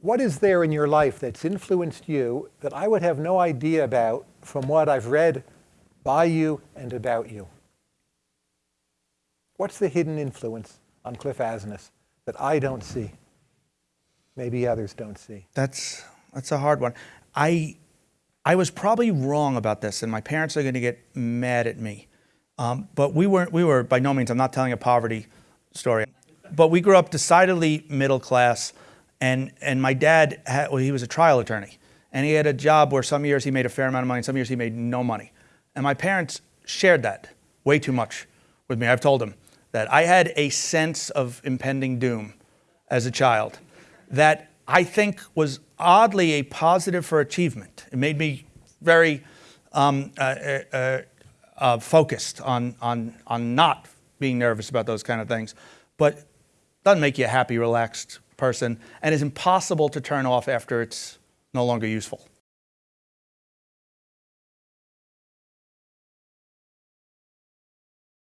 what is there in your life that's influenced you that I would have no idea about from what I've read by you and about you? What's the hidden influence on Cliff Asness that I don't see? Maybe others don't see. That's that's a hard one. I I was probably wrong about this, and my parents are going to get mad at me. Um, but we weren't. We were by no means. I'm not telling a poverty story. But we grew up decidedly middle class, and and my dad had, well, he was a trial attorney, and he had a job where some years he made a fair amount of money, and some years he made no money. And my parents shared that way too much with me. I've told them that I had a sense of impending doom as a child that I think was oddly a positive for achievement. It made me very um, uh, uh, uh, uh focused on, on, on not being nervous about those kind of things, but doesn't make you a happy, relaxed person, and is impossible to turn off after it's no longer useful.